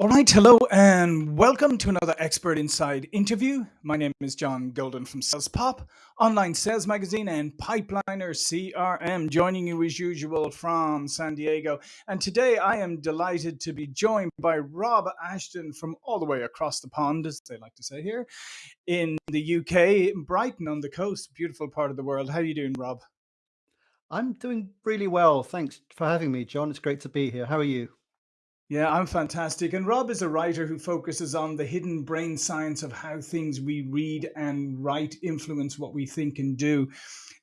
All right, hello and welcome to another Expert Inside interview. My name is John Golden from Sales Pop, online sales magazine, and Pipeliner CRM, joining you as usual from San Diego. And today I am delighted to be joined by Rob Ashton from all the way across the pond, as they like to say here, in the UK, in Brighton on the coast, beautiful part of the world. How are you doing, Rob? I'm doing really well. Thanks for having me, John. It's great to be here. How are you? Yeah, I'm fantastic. And Rob is a writer who focuses on the hidden brain science of how things we read and write influence what we think and do.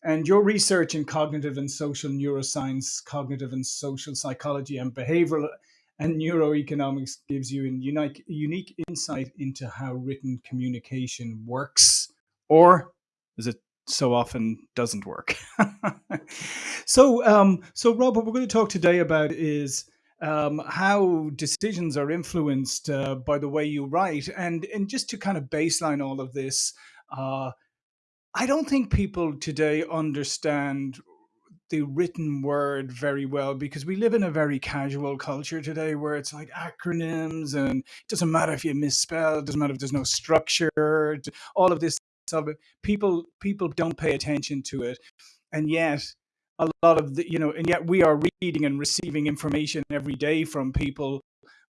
And your research in cognitive and social neuroscience, cognitive and social psychology, and behavioral and neuroeconomics gives you a unique, unique insight into how written communication works, or as it so often doesn't work. so, um, so Rob, what we're going to talk today about is um, how decisions are influenced uh, by the way you write. And, and just to kind of baseline all of this, uh, I don't think people today understand the written word very well because we live in a very casual culture today where it's like acronyms and it doesn't matter if you misspell, it doesn't matter if there's no structure, all of this stuff. People people don't pay attention to it. And yet a lot of the you know and yet we are reading and receiving information every day from people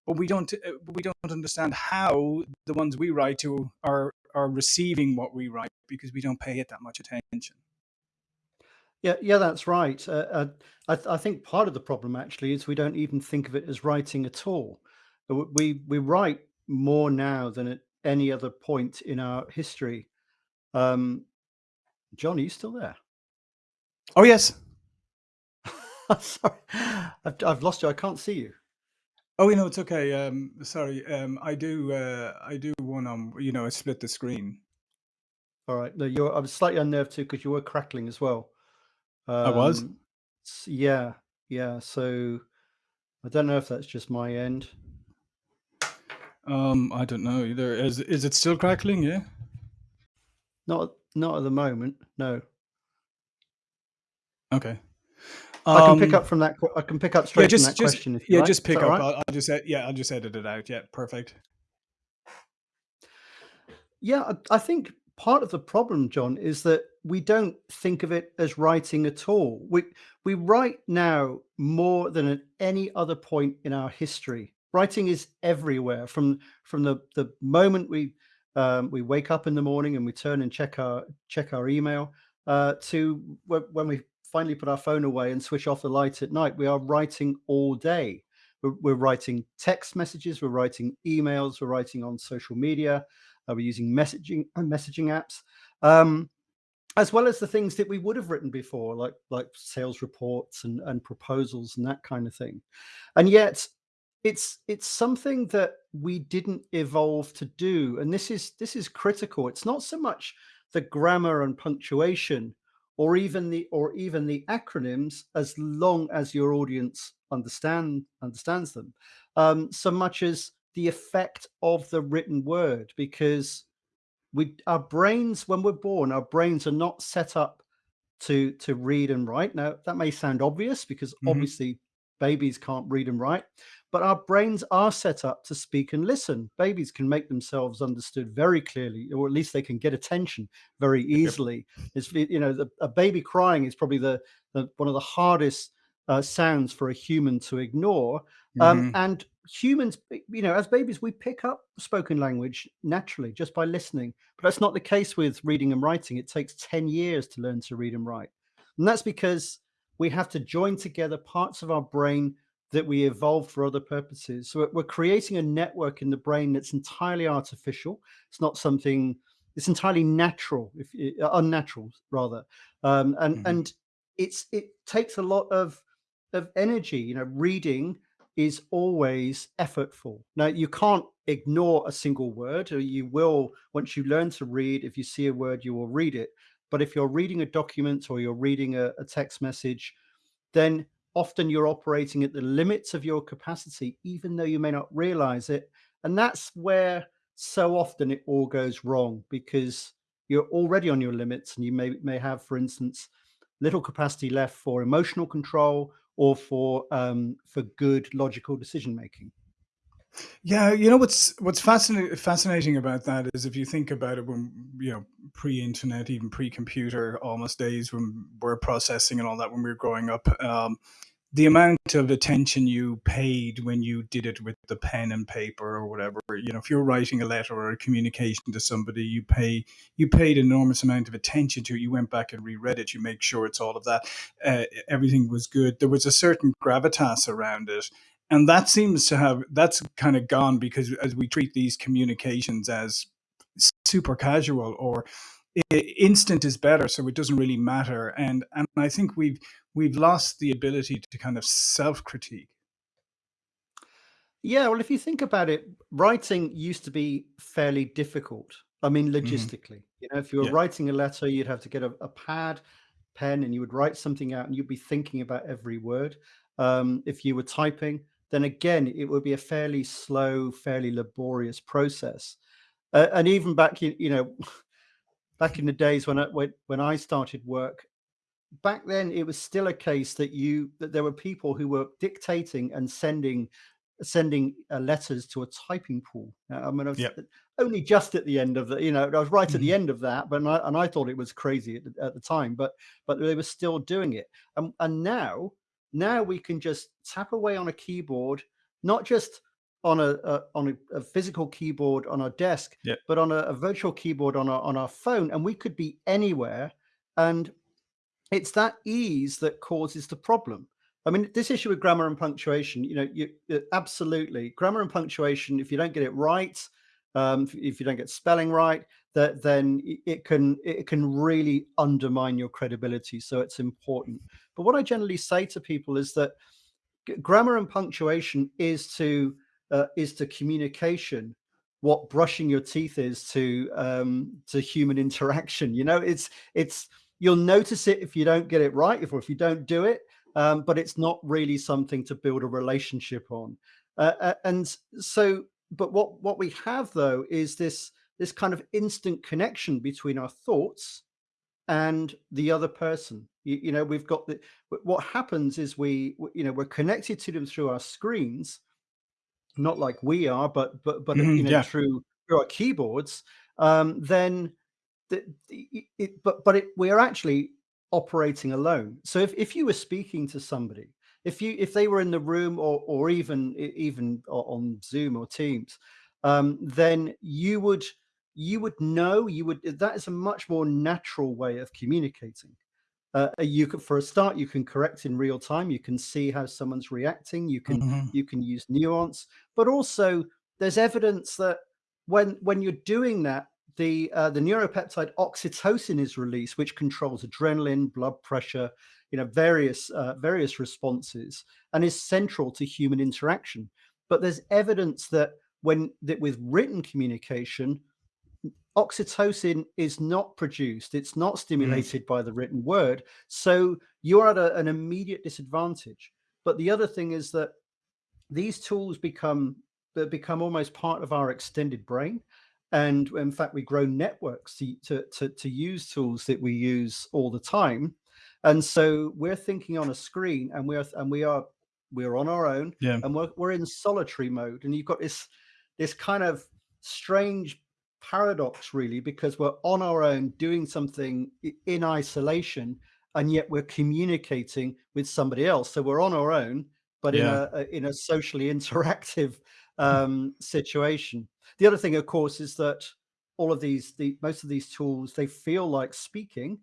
but we don't uh, we don't understand how the ones we write to are are receiving what we write because we don't pay it that much attention. Yeah yeah that's right. Uh, uh, I, th I think part of the problem actually is we don't even think of it as writing at all. We we write more now than at any other point in our history. Um john are you still there? Oh yes Sorry, I've, I've lost you. I can't see you. Oh, you know, it's okay. Um, sorry. Um, I do. Uh, I do one on. You know, I split the screen. All right. No, you're. I was slightly unnerved too because you were crackling as well. I was. Um, yeah, yeah. So I don't know if that's just my end. Um, I don't know either. Is is it still crackling? Yeah. Not not at the moment. No. Okay. I can pick um, up from that. I can pick up straight yeah, just, from that just, question. yeah, like. just pick up. Right? I'll, I'll, just yeah, I'll just edit it out. Yeah, perfect. Yeah, I think part of the problem, John, is that we don't think of it as writing at all. We we write now more than at any other point in our history. Writing is everywhere from from the the moment we um, we wake up in the morning and we turn and check our check our email uh, to when we finally put our phone away and switch off the light at night, we are writing all day. We're, we're writing text messages, we're writing emails, we're writing on social media, uh, we're using messaging uh, messaging apps, um, as well as the things that we would have written before, like like sales reports and, and proposals and that kind of thing. And yet, it's it's something that we didn't evolve to do, and this is this is critical. It's not so much the grammar and punctuation or even the or even the acronyms as long as your audience understand understands them um, so much as the effect of the written word because we our brains when we're born our brains are not set up to to read and write now that may sound obvious because mm -hmm. obviously babies can't read and write but our brains are set up to speak and listen. Babies can make themselves understood very clearly, or at least they can get attention very easily. Yep. It's you know the, a baby crying is probably the, the one of the hardest uh, sounds for a human to ignore. Um, mm -hmm. And humans, you know, as babies, we pick up spoken language naturally just by listening. But that's not the case with reading and writing. It takes 10 years to learn to read and write. And that's because we have to join together parts of our brain that we evolved for other purposes. So we're creating a network in the brain that's entirely artificial. It's not something. It's entirely natural, if uh, unnatural rather, um, and mm -hmm. and it's it takes a lot of of energy. You know, reading is always effortful. Now you can't ignore a single word, or you will once you learn to read. If you see a word, you will read it. But if you're reading a document or you're reading a, a text message, then often you're operating at the limits of your capacity, even though you may not realize it. And that's where so often it all goes wrong because you're already on your limits and you may, may have, for instance, little capacity left for emotional control or for um, for good logical decision making. Yeah, you know what's what's fascinating fascinating about that is if you think about it when you know pre-internet, even pre-computer, almost days when we're processing and all that when we were growing up, um, the amount of attention you paid when you did it with the pen and paper or whatever, you know, if you're writing a letter or a communication to somebody, you pay you paid an enormous amount of attention to it. You went back and reread it. You make sure it's all of that. Uh, everything was good. There was a certain gravitas around it and that seems to have that's kind of gone because as we treat these communications as super casual or instant is better so it doesn't really matter and and i think we've we've lost the ability to kind of self critique Yeah, well, if you think about it, writing used to be fairly difficult. I mean, hmm logistically, you know, if you were yeah writing a letter, you'd have to get a, a pad, pen, and you would write something out, and you'd be thinking about every word. Um, if you were typing, then again, it would be a fairly slow, fairly laborious process. Uh, and even back, you, you know, back in the days when I when, when I started work, back then it was still a case that you that there were people who were dictating and sending sending uh, letters to a typing pool. Uh, I mean, I was uh, only just at the end of the, you know, I was right at the hmm end of that, but and I, and I thought it was crazy at the, at the time, but but they were still doing it. And and now now we can just tap away on a keyboard, not just on a, a on a, a physical keyboard on our desk, but on a, a virtual keyboard on our on our phone, and we could be anywhere. And it's that ease that causes the problem. I mean, this issue with grammar and punctuation, you know, you uh, absolutely grammar and punctuation. If you don't get it right, um, if you don't get spelling right, that then it can it can really undermine your credibility. So it's important. But what I generally say to people is that grammar and punctuation is to uh, is to communication what brushing your teeth is to um, to human interaction. You know, it's it's you'll notice it if you don't get it right, if or if you don't do it, um, but it's not really something to build a relationship on. Uh, uh, and so, but what what we have though is this this kind of instant connection between our thoughts and the other person. You, you know, we've got the what happens is we you know we're connected to them through our screens not like we are, but but but uh, hmm you know yeah through through our keyboards, um, then the, the- it, but but it, we are actually operating alone. So if if you were speaking to somebody, if you if they were in the room or or even even on Zoom or Teams, um, then you would you would know you would that is a much more natural way of communicating. Uh, uh, you can for a start you can correct in real time you can see how someone's reacting you can hmm you can use nuance but also there's evidence that when when you're doing that the uh, the neuropeptide oxytocin is released which controls adrenaline blood pressure you know various uh, various responses and is central to human interaction. But there's evidence that when that with written communication oxytocin is not produced, it's not hmm stimulated by the written word. So you're at a, an immediate disadvantage. But the other thing is that these tools become become almost part of our extended brain. And in fact, we grow networks to, to, to, to use tools that we use all the time. And so we're thinking on a screen and we're and we are we're on our own yeah and we're, we're in solitary mode. And you've got this this kind of strange paradox really because we're on our own doing something in isolation and yet we're communicating with somebody else. So we're on our own but in yeah. a, a in a socially interactive um, situation. The other thing of course is that all of these the most of these tools they feel like speaking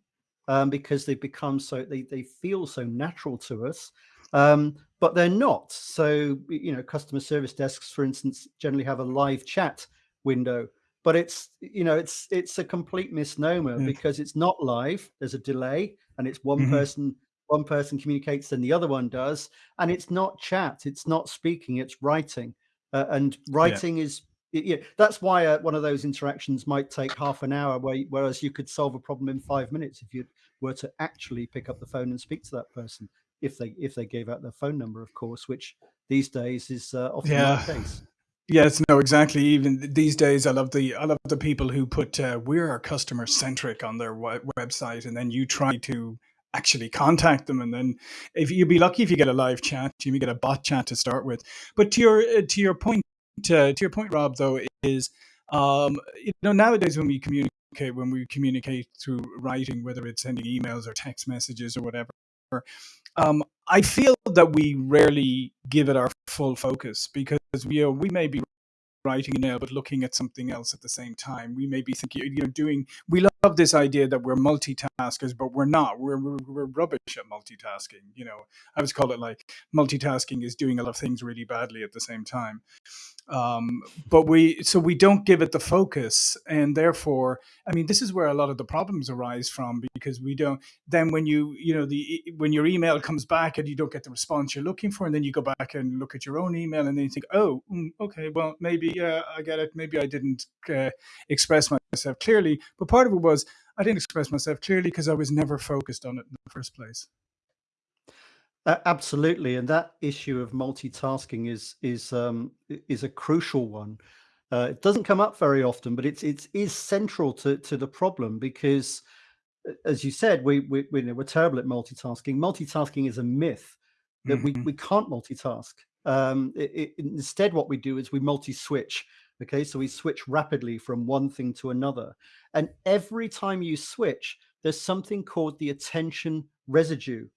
um, because they become so they, they feel so natural to us um, but they're not. So you know customer service desks for instance generally have a live chat window but it's you know it's it's a complete misnomer yeah because it's not live there's a delay and it's one hmm person one person communicates than the other one does and it's not chat it's not speaking it's writing uh, and yeah. writing is y- yeah that's why uh, one of those interactions might take half an hour where, whereas you could solve a problem in five minutes if you were to actually pick up the phone and speak to that person if they if they gave out their phone number of course which these days is uh, often not the case Yes, no, exactly. Even these days, I love the I love the people who put uh, "we're customer centric" on their we- website, and then you try to actually contact them, and then if you'd be lucky if you get a live chat, you may get a bot chat to start with. But to your uh, to your point uh, to your point, Rob, though, is um, you know nowadays when we communicate when we communicate through writing, whether it's sending emails or text messages or whatever, um, I feel that we rarely give it our full focus because we you know, we may be writing an email but looking at something else at the same time. We may be thinking, you know, doing. We love this idea that we're multitaskers, but we're not. We're we're, we're rubbish at multitasking. You know, I always call it like multitasking is doing a lot of things really badly at the same time um, but we so we don't give it the focus and therefore i mean this is where a lot of the problems arise from because we don't then when you you know the when your email comes back and you don't get the response you're looking for and then you go back and look at your own email and then you think oh mm, okay well maybe yeah i get it. Maybe i didn't uh, express myself clearly. But part of it was i didn't express myself clearly because i was never focused on it in the first place uh, absolutely, and that issue of multitasking is is um, is a crucial one. Uh, it doesn't come up very often, but it's it's is central to to the problem because, as you said, we we we, are terrible at multitasking. Multitasking is a myth that mm-hmm. we we can't multitask. Um, it, it, instead, what we do is we multi-switch. Okay, so we switch rapidly from one thing to another, and every time you switch, there's something called the attention residue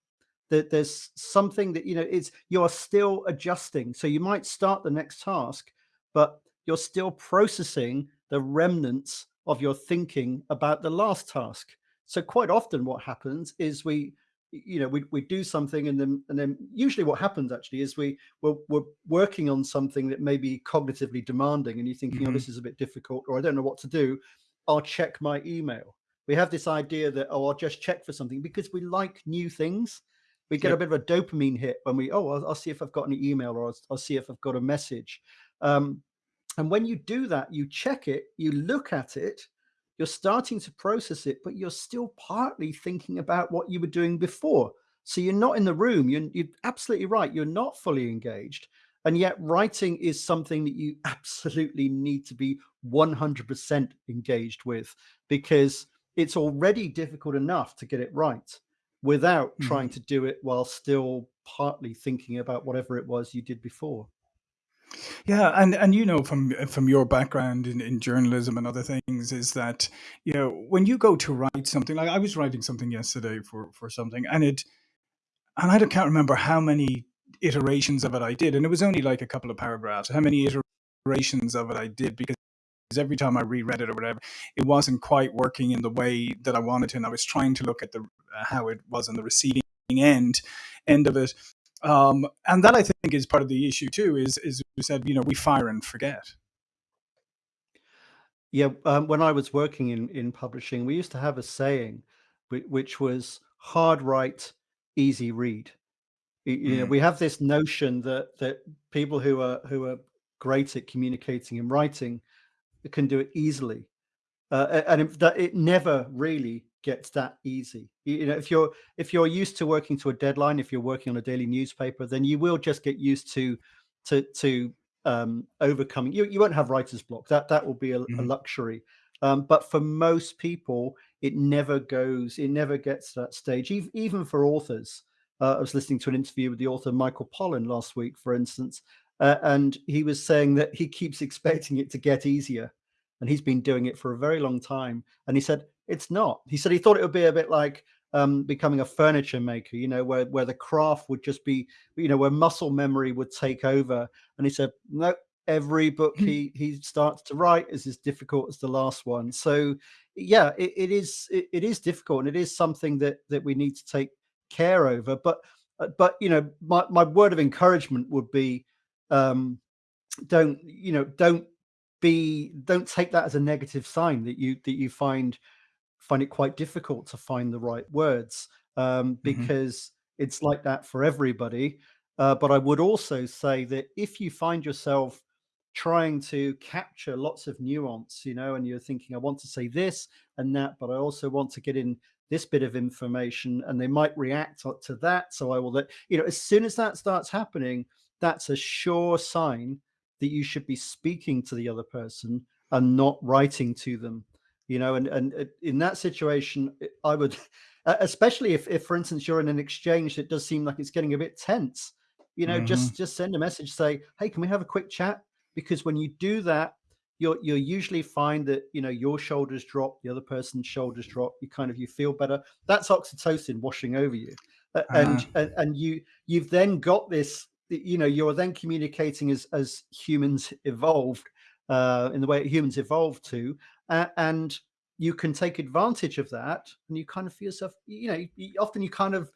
that there's something that you know it's you're still adjusting. So you might start the next task but you're still processing the remnants of your thinking about the last task. So quite often what happens is we you know we, we do something and then and then usually what happens actually is we we're, we're working on something that may be cognitively demanding and you're thinking mm-hmm. oh this is a bit difficult or i don't know what to do. I'll check my email. We have this idea that oh i'll just check for something because we like new things we get yep. a bit of a dopamine hit when we oh I'll, I'll, see if i've got an email or I'll, I'll see if i've got a message. Um, and when you do that you check it you look at it you're starting to process it but you're still partly thinking about what you were doing before. So you're not in the room you're, you're absolutely right you're not fully engaged and yet writing is something that you absolutely need to be 100% engaged with because it's already difficult enough to get it right without mm-hmm. trying to do it while still partly thinking about whatever it was you did before. Yeah, and and you know from from your background in, in journalism and other things is that you know when you go to write something like I was writing something yesterday for for something and it and I don't, can't remember how many iterations of it I did and it was only like a couple of paragraphs how many iterations of it I did because every time I reread it or whatever, it wasn't quite working in the way that I wanted to, and I was trying to look at the uh, how it was on the receiving end end of it. Um, and that I think is part of the issue too. Is is we said, you know, we fire and forget. Yeah, um, when I was working in in publishing, we used to have a saying, which was hard write, easy read. You know, mm. we have this notion that that people who are who are great at communicating and writing can do it easily. Uh, and it, that it never really gets that easy. You, know, if you're if you're used to working to a deadline, if you're working on a daily newspaper, then you will just get used to to to um, overcoming. You you won't have writer's block. That that will be a, mm-hmm. a luxury. Um, but for most people, it never goes. It never gets to that stage. Even even for authors. Uh, I was listening to an interview with the author Michael Pollan last week, for instance, uh, and he was saying that he keeps expecting it to get easier. And he's been doing it for a very long time. And he said, it's not. He said he thought it would be a bit like um, becoming a furniture maker, you know, where, where the craft would just be, you know, where muscle memory would take over. And he said, no, every book hmm. he he starts to write is as difficult as the last one. So yeah, it, it is it, it is difficult and it is something that that we need to take care over. But uh, but you know, my, my word of encouragement would be um, don't you know don't be don't take that as a negative sign that you that you find find it quite difficult to find the right words um, mm-hmm. because mm-hmm. it's like that for everybody uh, but i would also say that if you find yourself trying to capture lots of nuance you know and you're thinking i want to say this and that but i also want to get in this bit of information and they might react to that so i will let you know as soon as that starts happening that's a sure sign that you should be speaking to the other person and not writing to them you know and and uh, in that situation i would especially if, if for instance you're in an exchange that does seem like it's getting a bit tense you know mm-hmm. just just send a message say hey can we have a quick chat because when you do that, you'll you'll usually find that you know your shoulders drop, the other person's shoulders drop. You kind of you feel better. That's oxytocin washing over you, uh, Uh, and, and and you you've then got this. You know, you're then communicating as as humans evolved uh, in the way humans evolved to, uh, and you can take advantage of that, and you kind of feel yourself. You know, you, often you kind of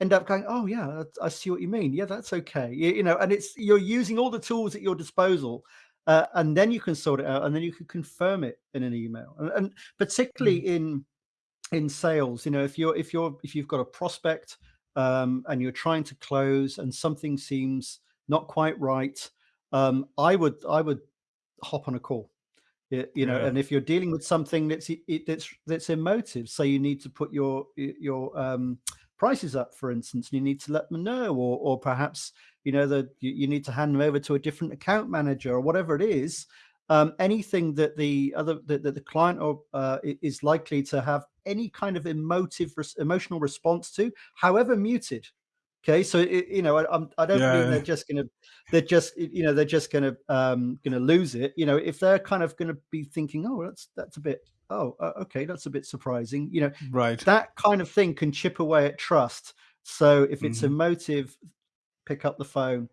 end up going, "Oh yeah, I see what you mean. Yeah, that's okay." You, you know, and it's you're using all the tools at your disposal uh, and then you can sort it out and then you can confirm it in an email and, and particularly mm. in in sales you know if you're if you're if you've got a prospect um, and you're trying to close and something seems not quite right um, i would i would hop on a call it, you know yeah. and if you're dealing with something that's it, that's that's emotive say you need to put your your um, prices up for instance you need to let them know or or perhaps you know that you, you, need to hand them over to a different account manager or whatever it is um, anything that the other that, that the client or uh, is likely to have any kind of emotive emotional response to however muted. Okay so it, you know I, I don't yeah. mean they're just gonna they're just you know they're just gonna um gonna lose it. You know if they're kind of gonna be thinking oh that's that's a bit oh uh, okay that's a bit surprising you know right. that kind of thing can chip away at trust. So if it's mm-hmm. emotive pick up the phone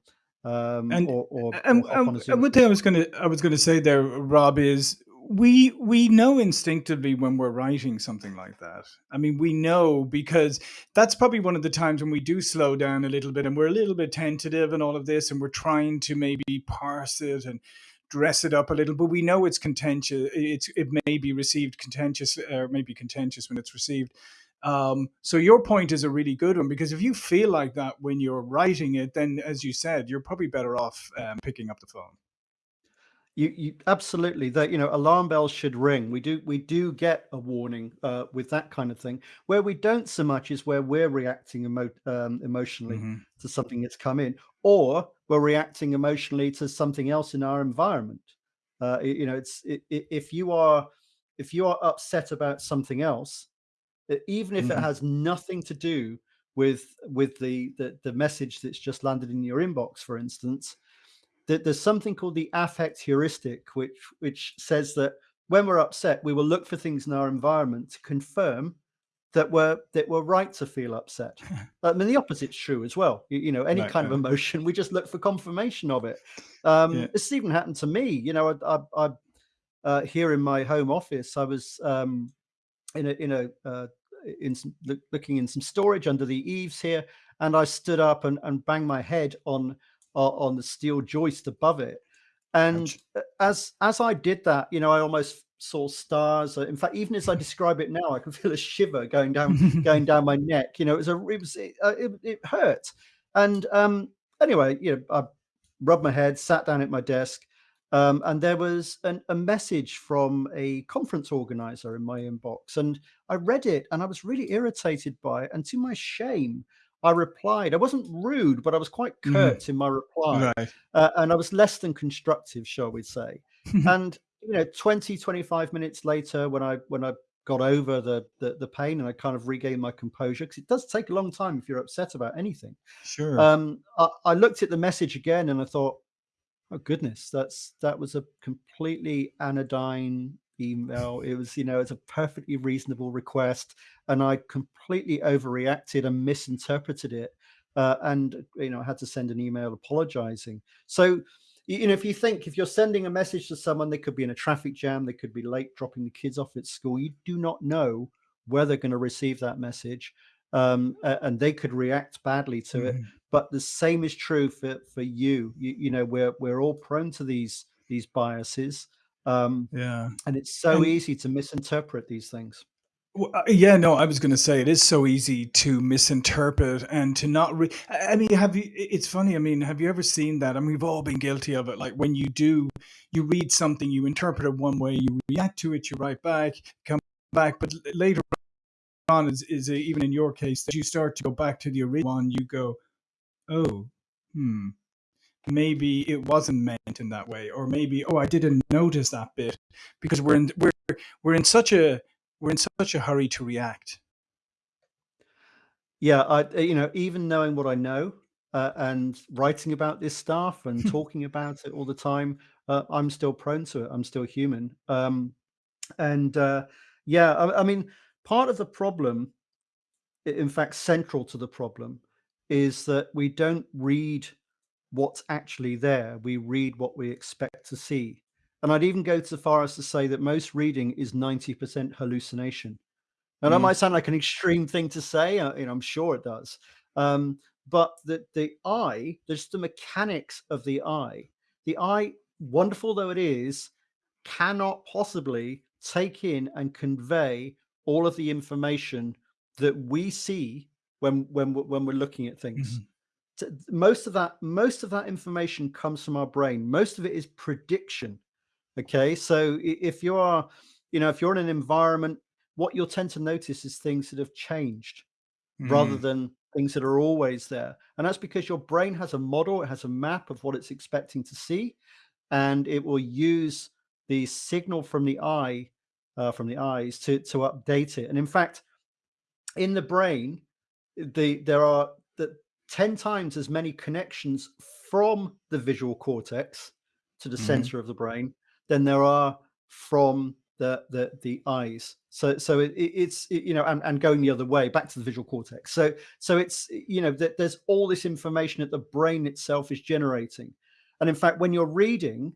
um, and, or, or, and, or and, and one thing I was gonna I was gonna say there, Rob, is we we know instinctively when we're writing something like that. I mean, we know because that's probably one of the times when we do slow down a little bit and we're a little bit tentative and all of this, and we're trying to maybe parse it and dress it up a little. But we know it's contentious. It's it may be received contentious or maybe contentious when it's received. Um, so your point is a really good one because if you feel like that when you're writing it, then as you said, you're probably better off um, picking up the phone. You, you absolutely that you know alarm bells should ring. We do we do get a warning uh, with that kind of thing. Where we don't so much is where we're reacting emo- um, emotionally mm-hmm. to something that's come in, or we're reacting emotionally to something else in our environment. Uh, you know, it's it, it, if you are if you are upset about something else, even if mm-hmm. it has nothing to do with with the, the, the message that's just landed in your inbox, for instance, that there's something called the affect heuristic, which which says that when we're upset, we will look for things in our environment to confirm that we're that we're right to feel upset. I mean, the opposite's true as well. You, you know, any kind of emotion, we just look for confirmation of it. Um, yeah. This even happened to me. You know, I, I, I uh, here in my home office, I was um, in a in a uh, in some, looking in some storage under the eaves here, and I stood up and, and banged my head on on the steel joist above it. And Ouch. as as I did that, you know, I almost saw stars. In fact, even as I describe it now, I can feel a shiver going down going down my neck. You know, it was a it was it, uh, it, it hurt. And um, anyway, you know, I rubbed my head, sat down at my desk, um, and there was an, a message from a conference organizer in my inbox. And I read it and I was really irritated by it. And to my shame, I replied. I wasn't rude, but I was quite mm. curt mm. in my reply. Right. Uh, and I was less than constructive, shall we say. and, you know, 20, 25 minutes later, when I, when I, got over the, the, the pain and I kind of regained my composure because it does take a long time if you're upset about anything. Sure. Um, I, I, looked at the message again and I thought, Oh goodness, that's that was a completely anodyne email. It was, you know, it's a perfectly reasonable request, and I completely overreacted and misinterpreted it, uh, and you know, I had to send an email apologizing. So, you know, if you think if you're sending a message to someone, they could be in a traffic jam, they could be late dropping the kids off at school. You do not know where they're going to receive that message, um, and they could react badly to mm-hmm. it but the same is true for for you. You, you know, we're we're all prone to these these biases. Um, yeah, and it's so and, easy to misinterpret these things. Well, uh, yeah, no, I was going to say it is so easy to misinterpret and to not. Re- I mean, have you? It's funny. I mean, have you ever seen that? I mean, we've all been guilty of it. Like when you do, you read something, you interpret it one way, you react to it, you write back, come back, but later on, is, is even in your case that you start to go back to the original one, you go, oh, hmm, maybe it wasn't meant in that way, or maybe oh, I didn't notice that bit because we're in we're we're in such a we're in such a hurry to react. Yeah, I you know even knowing what I know uh, and writing about this stuff and talking about it all the time, uh, I'm still prone to it. I'm still human. Um, and uh, yeah, I, I mean, part of the problem, in fact, central to the problem, is that we don't read what's actually there. We read what we expect to see. And I'd even go so far as to say that most reading is 90% hallucination. And that Mm. might sound like an extreme thing to say, uh, you know, I'm sure it does. Um, but the, the eye, there's the mechanics of the eye. The eye, wonderful though it is, cannot possibly take in and convey all of the information that we see when when we're- when we're looking at things. Mhm. T- Most of that most of that information comes from our brain. Most of it is prediction. Okay, so if you are, you know, if you're in an environment, what you'll tend to notice is things that have changed rather Mm. than things that are always there. And that's because your brain has a model, it has a map of what it's expecting to see, and it will use the signal from the eye, uh, from the eyes to to update it. And in fact, in the brain, the there are the 10 times as many connections from the visual cortex to the Mhm. center of the brain than there are from the the the eyes. So so it, it- it's it- you know and, and going the other way back to the visual cortex. So so it's you know that there's all this information that the brain itself is generating. And in fact when you're reading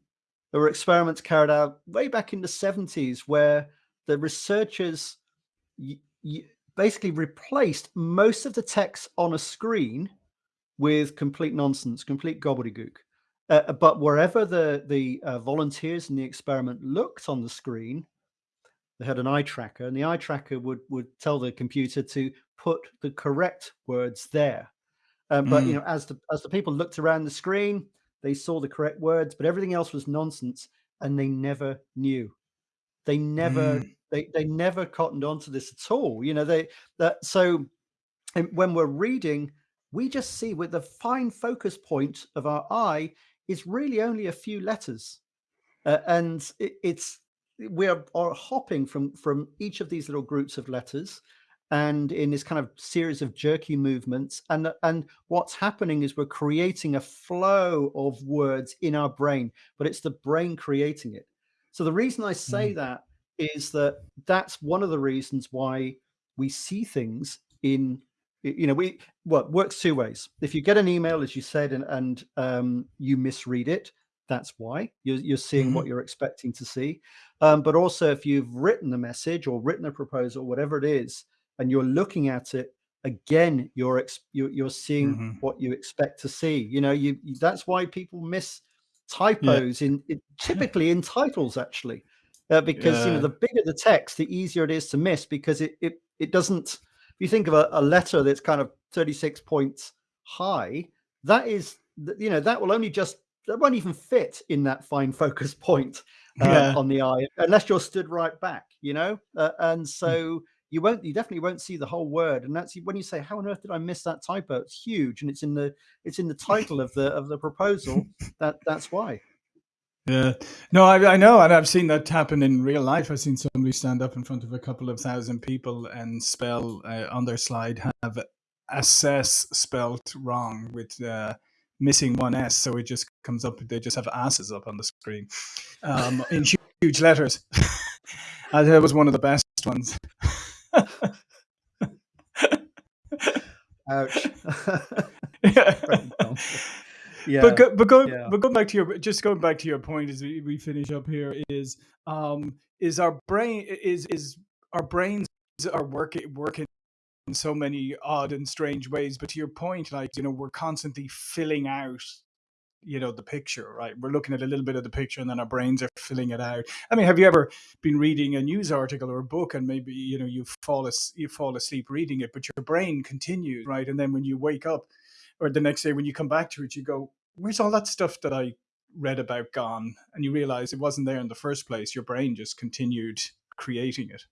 there were experiments carried out way back in the 70s where the researchers basically replaced most of the text on a screen with complete nonsense, complete gobbledygook. Uh, but wherever the the uh, volunteers in the experiment looked on the screen, they had an eye tracker, and the eye tracker would would tell the computer to put the correct words there. Um, but you Mm. know, as the as the people looked around the screen, they saw the correct words, but everything else was nonsense, and they never knew. They never Mm. they they never cottoned onto this at all. You know, they that so and when we're reading, we just see with the fine focus point of our eye is really only a few letters, uh, and it, it's we are, are hopping from from each of these little groups of letters, and in this kind of series of jerky movements, and and what's happening is we're creating a flow of words in our brain, but it's the brain creating it. So the reason I say Mm. that is that that's one of the reasons why we see things in you know we well it works two ways if you get an email as you said and, and um, you misread it that's why you're, you're seeing what Mhm. you're expecting to see um, but also if you've written a message or written a proposal whatever it is and you're looking at it again you're ex- you're, you're seeing Mhm. what you expect to see you know you that's why people miss Yeah. typos in, in typically in titles actually uh, because you know the bigger the text the easier it is to miss because it it, it doesn't if you think of a, a letter that's kind of 36 points high that is you know that will only just that won't even fit in that fine focus point um, Yeah. on the eye unless you're stood right back you know? Uh, and Mm. so you won't you definitely won't see the whole word. And that's when you say how on earth did i miss that typo? It's huge and it's in the it's in the title of the of the proposal. That that's why Yeah. No, I, I know, and I've seen that happen in real life. I've seen somebody stand up in front of a couple of thousand people and spell uh, on their slide have assess spelt wrong with uh, missing one S, so it just comes up. They just have asses up on the screen um, in huge, huge letters. I it was one of the best ones. ouch yeah. Yeah. But go, but go yeah. but going back to your just going back to your point as we, we finish up here is um is our brain is is our brains are working working in so many odd and strange ways but to your point like you know we're constantly filling out you know the picture right? We're looking at a little bit of the picture and then our brains are filling it out. I mean have you ever been reading a news article or a book and maybe you know you fall as, you fall asleep reading it but your brain continues right? And then when you wake up or the next day when you come back to it you go where's all that stuff that i read about gone and you realize it wasn't there in the first place your brain just continued creating it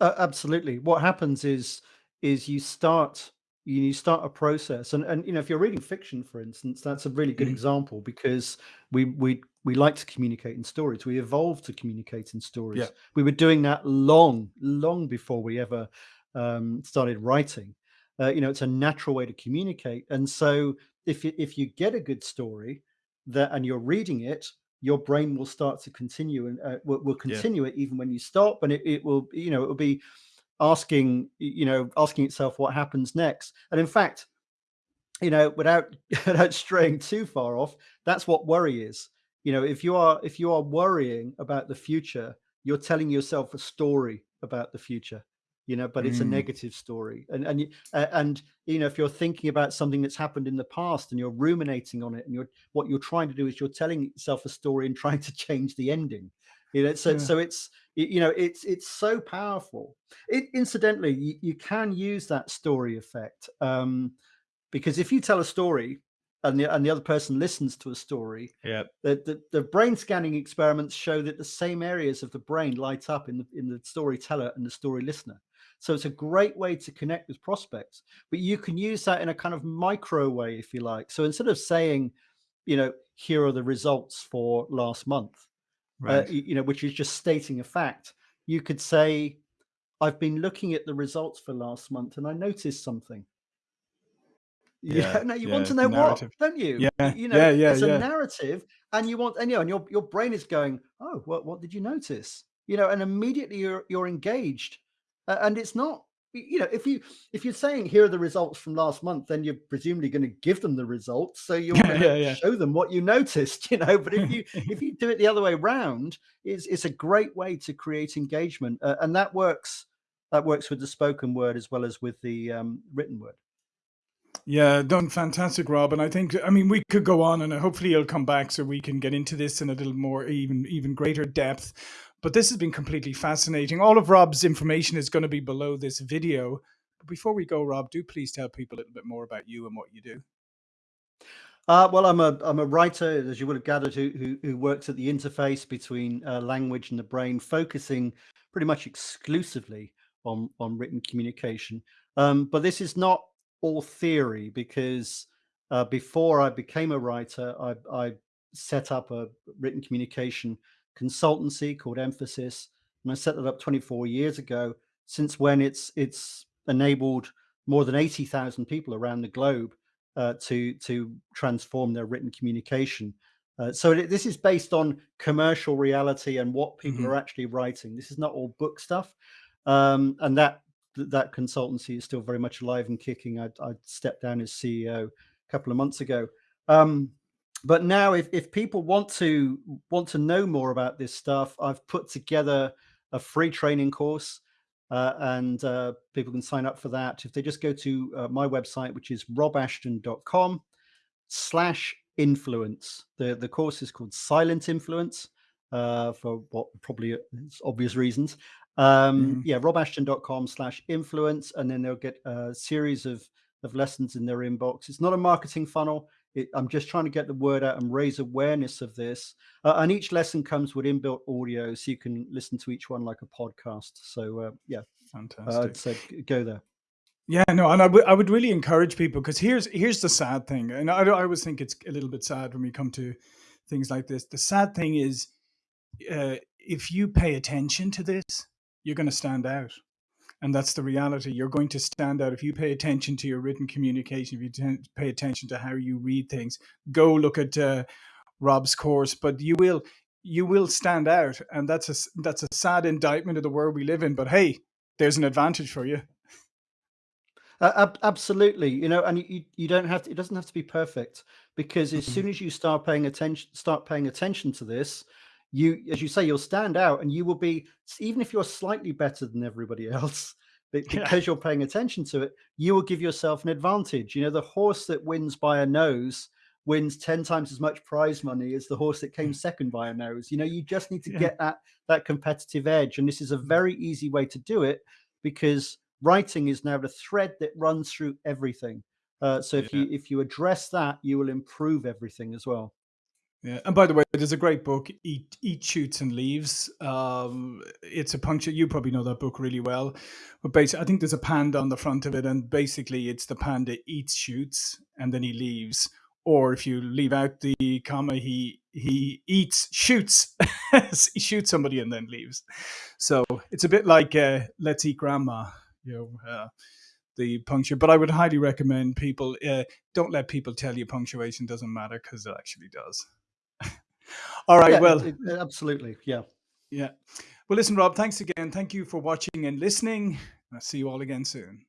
Uh, absolutely. What happens is is you start you, start a process, and and you know if you're reading fiction, for instance, that's a really good Mhm. example because we we we like to communicate in stories. We evolved to communicate in stories. Yeah. We were doing that long, long before we ever um, started writing. Uh, you know, it's a natural way to communicate, and so if you, if you get a good story, that and you're reading it, your brain will start to continue and uh, will, will, continue yeah. it even when you stop, and it, it will you know it will be asking you know asking itself what happens next. And in fact, you know, without without straying too far off, that's what worry is. You know, if you are if you are worrying about the future, you're telling yourself a story about the future you know but it's mm. a negative story and and uh, and you know if you're thinking about something that's happened in the past and you're ruminating on it and you're what you're trying to do is you're telling yourself a story and trying to change the ending you know so yeah. so it's you know it's it's so powerful it incidentally you, you can use that story effect um because if you tell a story and the, and the other person listens to a story, yeah, the, the, the brain scanning experiments show that the same areas of the brain light up in the in the storyteller and the story listener. So it's a great way to connect with prospects, but you can use that in a kind of micro way, if you like. So instead of saying, you know, here are the results for last month, uh, right. uh, you, know, which is just stating a fact, you could say, I've been looking at the results for last month and I noticed something. Yeah, no, you yeah, want to know what, don't you? Yeah, you know, yeah, yeah, it's yeah. a narrative, and you want, and you know, and your your brain is going, oh, what what did you notice? You know, and immediately you're you're engaged, uh, and it's not, you know, if you if you're saying here are the results from last month, then you're presumably going to give them the results, so you're going to yeah, show them what you noticed, you know. But if you if you do it the other way around, it's it's a great way to create engagement, uh, and that works that works with the spoken word as well as with the um, written word. Yeah, done fantastic, Rob. And I think, I mean, we could go on, and hopefully you'll come back so we can get into this in a little more, even even greater depth. But this has been completely fascinating. All of Rob's information is going to be below this video. But before we go, Rob, do please tell people a little bit more about you and what you do. Uh, well, I'm a I'm a writer, as you would have gathered, who who, who works at the interface between uh, language and the brain, focusing pretty much exclusively on on written communication. Um, but this is not all theory because uh, before I became a writer, I, I, set up a written communication consultancy called Emphasis, and I set that up 24 years ago. Since when it's it's enabled more than 80,000 people around the globe uh, to to transform their written communication. Uh, so this is based on commercial reality and what people mm -hmm. are actually writing. This is not all book stuff, um, and that that consultancy is still very much alive and kicking. I, I stepped down as CEO a couple of months ago. Um, but now if, if people want to want to know more about this stuff, I've put together a free training course uh, and uh, people can sign up for that. If they just go to uh, my website, which is robashton.com slash influence. The, the course is called Silent Influence uh, for what probably uh, obvious reasons. Um, mm. Yeah, robashton.com slash influence, and then they'll get a series of, of lessons in their inbox. It's not a marketing funnel. It, I'm just trying to get the word out and raise awareness of this. Uh, and each lesson comes with inbuilt audio, so you can listen to each one like a podcast. So uh, yeah, fantastic. Uh, I'd go there. Yeah, no, and I would I would really encourage people because here's here's the sad thing, and I, I always think it's a little bit sad when we come to things like this. The sad thing is, uh, if you pay attention to this, you're going to stand out. And that's the reality. You're going to stand out if you pay attention to your written communication, if you pay attention to how you read things. Go look at uh, Rob's course, but you will you will stand out, and that's a that's a sad indictment of the world we live in. But hey, there's an advantage for you. Uh, absolutely, you know, and you, you don't have to. It doesn't have to be perfect because as mm-hmm. soon as you start paying attention, start paying attention to this, you, as you say, you'll stand out and you will be, even if you're slightly better than everybody else, because yeah. you're paying attention to it, you will give yourself an advantage. You know, the horse that wins by a nose wins 10 times as much prize money as the horse that came mm. second by a nose. You know, you just need to yeah. get that, that competitive edge. And this is a mm. very easy way to do it because writing is now the thread that runs through everything. Uh, so if yeah. you if you address that, you will improve everything as well. Yeah, and by the way, there's a great book, Eat, Eat Shoots and Leaves. Um, it's a puncture. You probably know that book really well, but basically, I think there's a panda on the front of it, and basically, it's the panda eats shoots and then he leaves. Or if you leave out the comma, he he eats shoots, he shoots somebody and then leaves. So it's a bit like uh, Let's Eat Grandma, you know. Uh, the puncture, but I would highly recommend people uh, don't let people tell you punctuation doesn't matter because it actually does. All right. Yeah, it, Well, it, absolutely. Yeah. yeah. Well, listen, Rob, thanks again. Thank you for watching and listening. I'll see you all again soon.